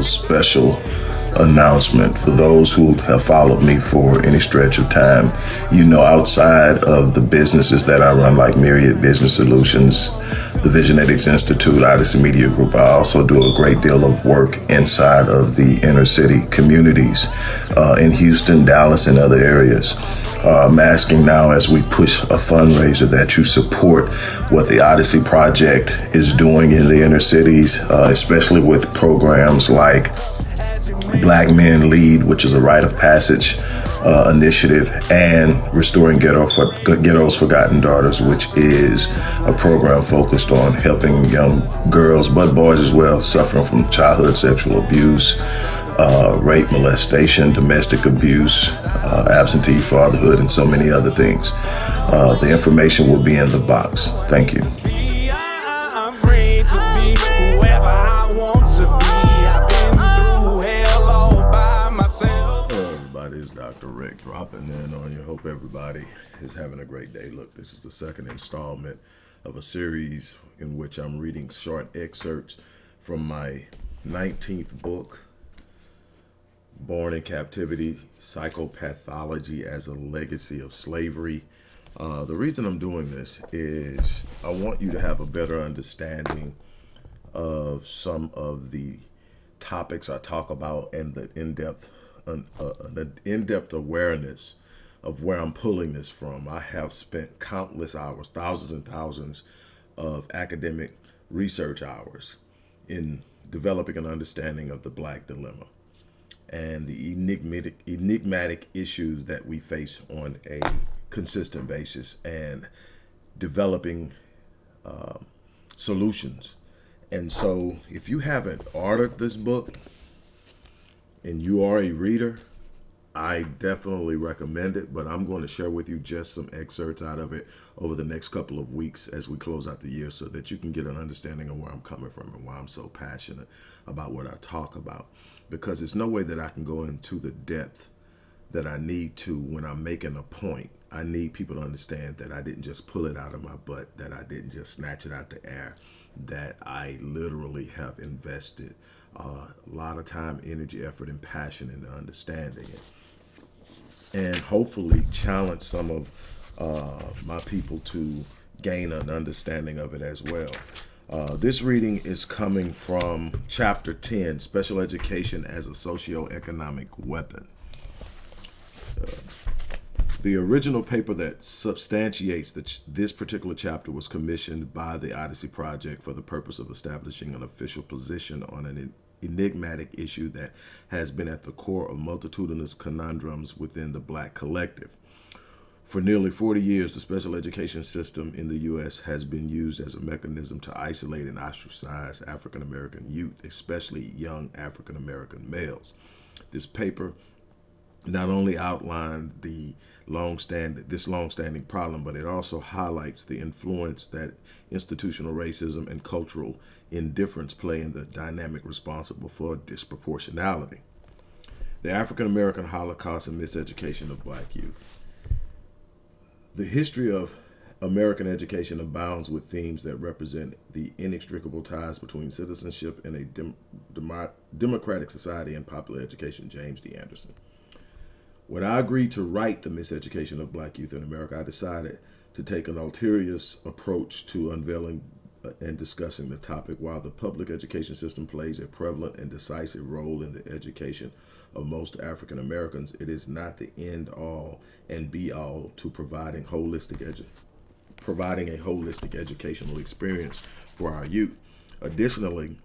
a special announcement for those who have followed me for any stretch of time. You know, outside of the businesses that I run, like Myriad Business Solutions, the Visionetics Institute, Odyssey Media Group, I also do a great deal of work inside of the inner city communities uh, in Houston, Dallas, and other areas. Uh, I'm asking now as we push a fundraiser that you support what the Odyssey Project is doing in the inner cities, uh, especially with programs like Black Men Lead, which is a rite of passage uh, initiative, and Restoring Ghetto for, Ghetto's Forgotten Daughters, which is a program focused on helping young girls, but boys as well, suffering from childhood sexual abuse, uh, rape, molestation, domestic abuse, uh, absentee fatherhood, and so many other things. Uh, the information will be in the box. Thank you. Dr. Rick dropping in on you. Hope everybody is having a great day. Look, this is the second installment of a series in which I'm reading short excerpts from my 19th book, Born in Captivity, Psychopathology as a Legacy of Slavery. Uh, the reason I'm doing this is I want you to have a better understanding of some of the topics I talk about and the in-depth an, uh, an in-depth awareness of where I'm pulling this from. I have spent countless hours, thousands and thousands of academic research hours in developing an understanding of the black dilemma and the enigmatic, enigmatic issues that we face on a consistent basis and developing um, solutions. And so if you haven't ordered this book, and you are a reader, I definitely recommend it, but I'm going to share with you just some excerpts out of it over the next couple of weeks as we close out the year so that you can get an understanding of where I'm coming from and why I'm so passionate about what I talk about. Because there's no way that I can go into the depth that I need to when I'm making a point. I need people to understand that I didn't just pull it out of my butt, that I didn't just snatch it out the air, that I literally have invested uh, a lot of time, energy, effort, and passion into understanding it. And hopefully challenge some of uh, my people to gain an understanding of it as well. Uh, this reading is coming from chapter 10, Special Education as a Socioeconomic Weapon. Uh, the original paper that substantiates that this particular chapter was commissioned by the Odyssey Project for the purpose of establishing an official position on an enigmatic issue that has been at the core of multitudinous conundrums within the black collective. For nearly 40 years, the special education system in the U.S. has been used as a mechanism to isolate and ostracize African-American youth, especially young African-American males. This paper not only outlined the long-standing this long-standing problem, but it also highlights the influence that institutional racism and cultural indifference play in the dynamic responsible for disproportionality. The African-American Holocaust and miseducation of black youth. The history of American education abounds with themes that represent the inextricable ties between citizenship in a dem dem democratic society and popular education, James D. Anderson. When I agreed to write The Miseducation of Black Youth in America, I decided to take an ulterior approach to unveiling uh, and discussing the topic. While the public education system plays a prevalent and decisive role in the education of most African Americans, it is not the end all and be all to providing holistic providing a holistic educational experience for our youth. Additionally,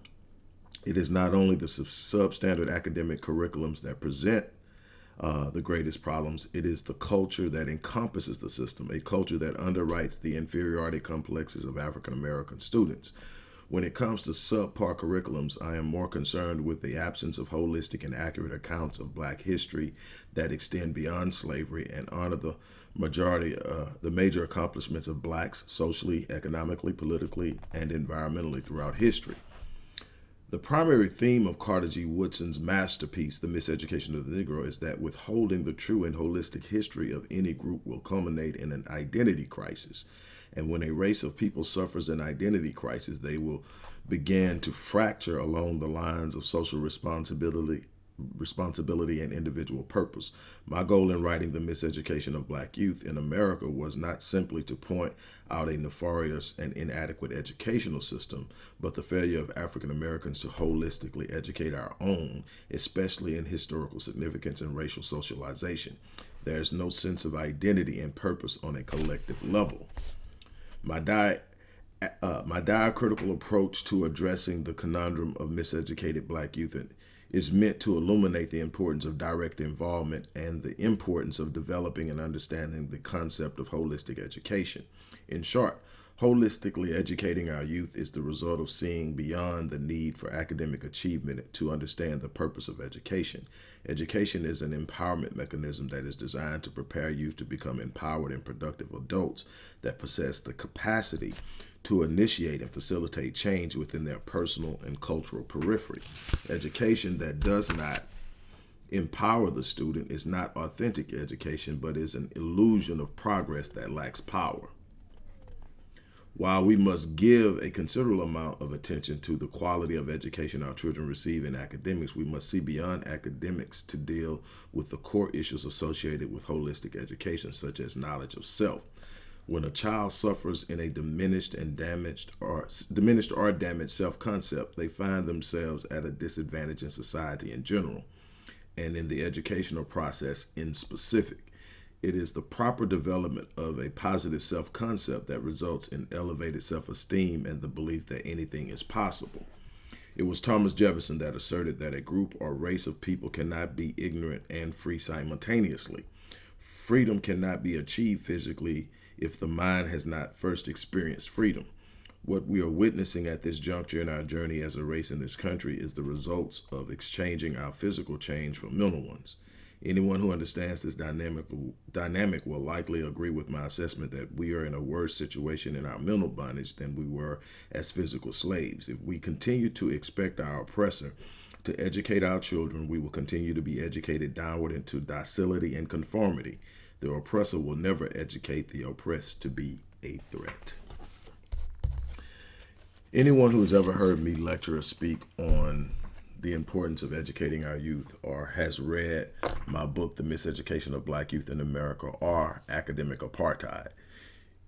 it is not only the substandard academic curriculums that present uh, the greatest problems. It is the culture that encompasses the system, a culture that underwrites the inferiority complexes of African-American students. When it comes to subpar curriculums, I am more concerned with the absence of holistic and accurate accounts of black history that extend beyond slavery and honor the majority, uh, the major accomplishments of blacks socially, economically, politically, and environmentally throughout history. The primary theme of Carter G. Woodson's masterpiece, The Miseducation of the Negro, is that withholding the true and holistic history of any group will culminate in an identity crisis. And when a race of people suffers an identity crisis, they will begin to fracture along the lines of social responsibility responsibility and individual purpose. My goal in writing The Miseducation of Black Youth in America was not simply to point out a nefarious and inadequate educational system, but the failure of African Americans to holistically educate our own, especially in historical significance and racial socialization. There is no sense of identity and purpose on a collective level. My di uh, my diacritical approach to addressing the conundrum of miseducated black youth is meant to illuminate the importance of direct involvement and the importance of developing and understanding the concept of holistic education. In short, holistically educating our youth is the result of seeing beyond the need for academic achievement to understand the purpose of education. Education is an empowerment mechanism that is designed to prepare youth to become empowered and productive adults that possess the capacity to initiate and facilitate change within their personal and cultural periphery. Education that does not empower the student is not authentic education, but is an illusion of progress that lacks power. While we must give a considerable amount of attention to the quality of education our children receive in academics, we must see beyond academics to deal with the core issues associated with holistic education, such as knowledge of self, when a child suffers in a diminished and damaged or diminished or damaged self-concept, they find themselves at a disadvantage in society in general and in the educational process in specific. It is the proper development of a positive self-concept that results in elevated self-esteem and the belief that anything is possible. It was Thomas Jefferson that asserted that a group or race of people cannot be ignorant and free simultaneously. Freedom cannot be achieved physically if the mind has not first experienced freedom. What we are witnessing at this juncture in our journey as a race in this country is the results of exchanging our physical change for mental ones. Anyone who understands this dynamic, dynamic will likely agree with my assessment that we are in a worse situation in our mental bondage than we were as physical slaves. If we continue to expect our oppressor to educate our children, we will continue to be educated downward into docility and conformity. The oppressor will never educate the oppressed to be a threat. Anyone who has ever heard me lecture or speak on the importance of educating our youth or has read my book, The Miseducation of Black Youth in America or Academic Apartheid,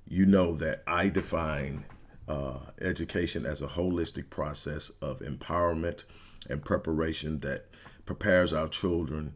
you know that I define uh, education as a holistic process of empowerment and preparation that prepares our children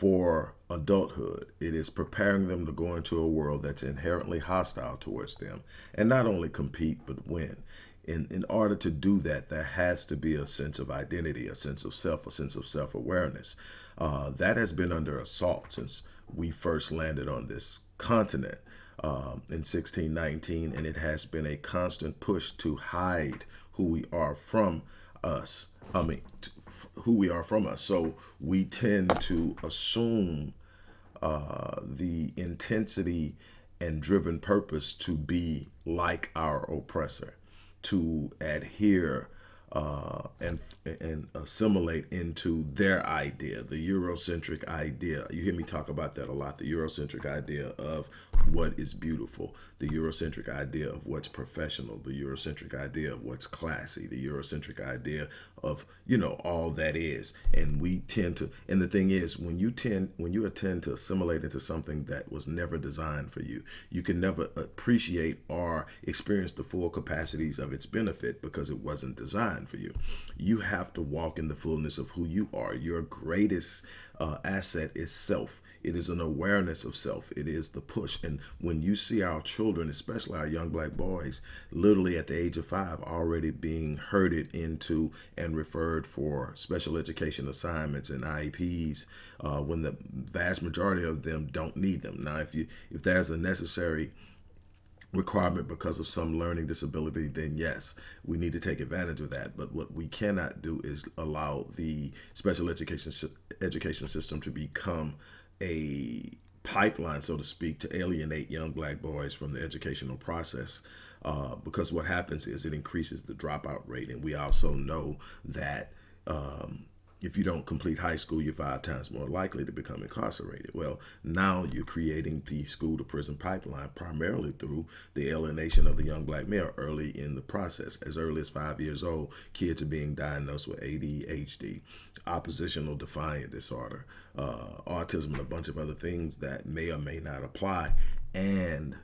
for adulthood. It is preparing them to go into a world that's inherently hostile towards them and not only compete, but win. In, in order to do that, there has to be a sense of identity, a sense of self, a sense of self-awareness. Uh, that has been under assault since we first landed on this continent um, in 1619, and it has been a constant push to hide who we are from us. I mean, who we are from us. So we tend to assume uh, the intensity and driven purpose to be like our oppressor, to adhere uh, and and assimilate into their idea, the Eurocentric idea. You hear me talk about that a lot. The Eurocentric idea of what is beautiful, the Eurocentric idea of what's professional, the Eurocentric idea of what's classy, the Eurocentric idea of you know all that is. And we tend to. And the thing is, when you tend when you attend to assimilate into something that was never designed for you, you can never appreciate or experience the full capacities of its benefit because it wasn't designed for you. You have to walk in the fullness of who you are. Your greatest uh, asset is self. It is an awareness of self. It is the push. And when you see our children, especially our young black boys, literally at the age of five, already being herded into and referred for special education assignments and IEPs, uh, when the vast majority of them don't need them. Now, if you if there's a necessary requirement because of some learning disability, then yes, we need to take advantage of that. But what we cannot do is allow the special education education system to become a pipeline, so to speak, to alienate young black boys from the educational process. Uh, because what happens is it increases the dropout rate. And we also know that um, if you don't complete high school, you're five times more likely to become incarcerated. Well, now you're creating the school to prison pipeline primarily through the alienation of the young black male early in the process. As early as five years old, kids are being diagnosed with ADHD, oppositional defiant disorder, uh, autism, and a bunch of other things that may or may not apply. And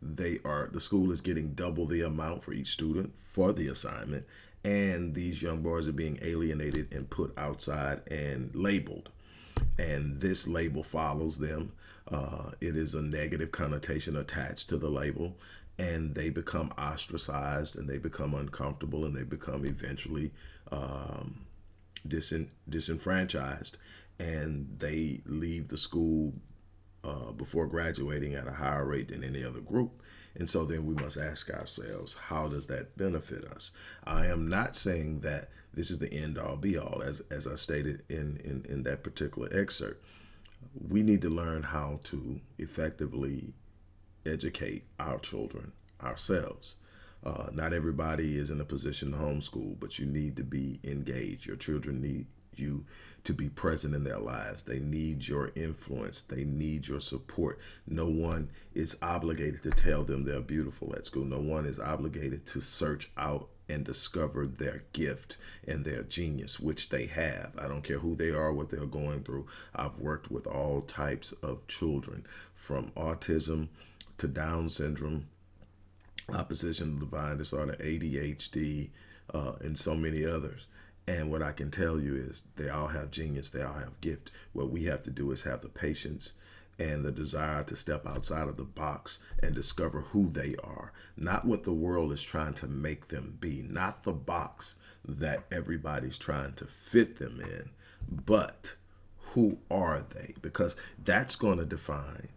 they are the school is getting double the amount for each student for the assignment and these young boys are being alienated and put outside and labeled. And this label follows them. Uh, it is a negative connotation attached to the label. And they become ostracized and they become uncomfortable and they become eventually um, disenfranchised. And they leave the school uh, before graduating at a higher rate than any other group. And so then we must ask ourselves, how does that benefit us? I am not saying that this is the end all be all, as, as I stated in, in, in that particular excerpt. We need to learn how to effectively educate our children ourselves. Uh, not everybody is in a position to homeschool, but you need to be engaged. Your children need you to be present in their lives. They need your influence. They need your support. No one is obligated to tell them they're beautiful at school. No one is obligated to search out and discover their gift and their genius, which they have. I don't care who they are, what they're going through. I've worked with all types of children from autism to Down syndrome, oppositional defiant disorder, ADHD, uh, and so many others. And what I can tell you is they all have genius, they all have gift. What we have to do is have the patience and the desire to step outside of the box and discover who they are, not what the world is trying to make them be, not the box that everybody's trying to fit them in, but who are they? Because that's going to define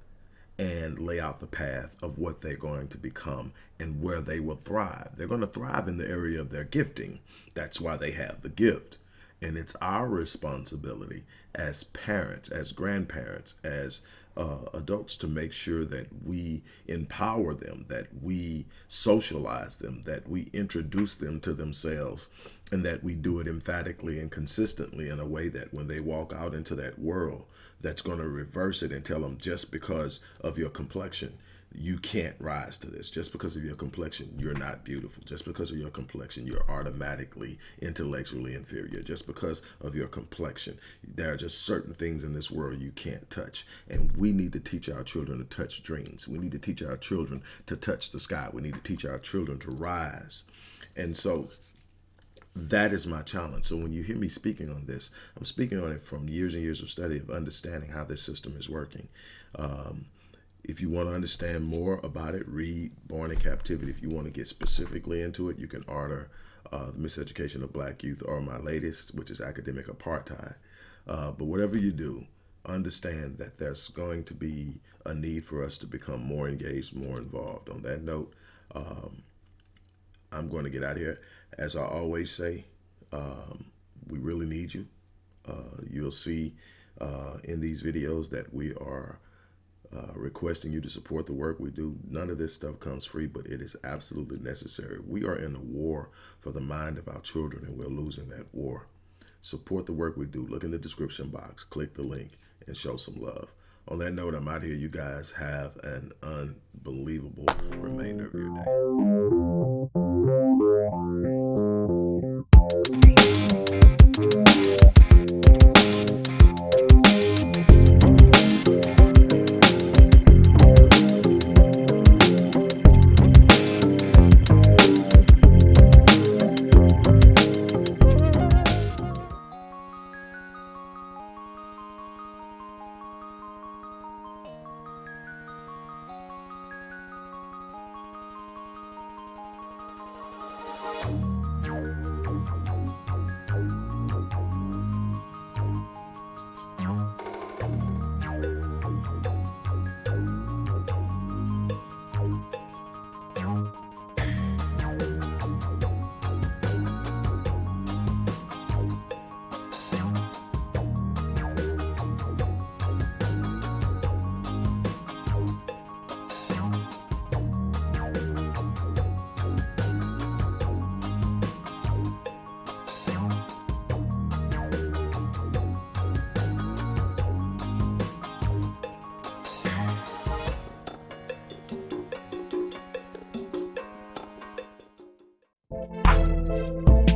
and lay out the path of what they're going to become and where they will thrive. They're going to thrive in the area of their gifting. That's why they have the gift. And it's our responsibility as parents, as grandparents, as uh, adults to make sure that we empower them, that we socialize them, that we introduce them to themselves, and that we do it emphatically and consistently in a way that when they walk out into that world, that's going to reverse it and tell them just because of your complexion, you can't rise to this. Just because of your complexion you're not beautiful. Just because of your complexion you're automatically intellectually inferior. Just because of your complexion there are just certain things in this world you can't touch. And we need to teach our children to touch dreams. We need to teach our children to touch the sky. We need to teach our children to rise. And so that is my challenge. So when you hear me speaking on this, I'm speaking on it from years and years of study of understanding how this system is working. Um, if you want to understand more about it, read Born in Captivity. If you want to get specifically into it, you can order uh, The Miseducation of Black Youth or my latest, which is Academic Apartheid. Uh, but whatever you do, understand that there's going to be a need for us to become more engaged, more involved. On that note, um, I'm going to get out here. As I always say, um, we really need you. Uh, you'll see uh, in these videos that we are uh, requesting you to support the work we do. None of this stuff comes free, but it is absolutely necessary. We are in a war for the mind of our children, and we're losing that war. Support the work we do. Look in the description box, click the link, and show some love. On that note, I'm out here. You guys have an unbelievable remainder of your day. You.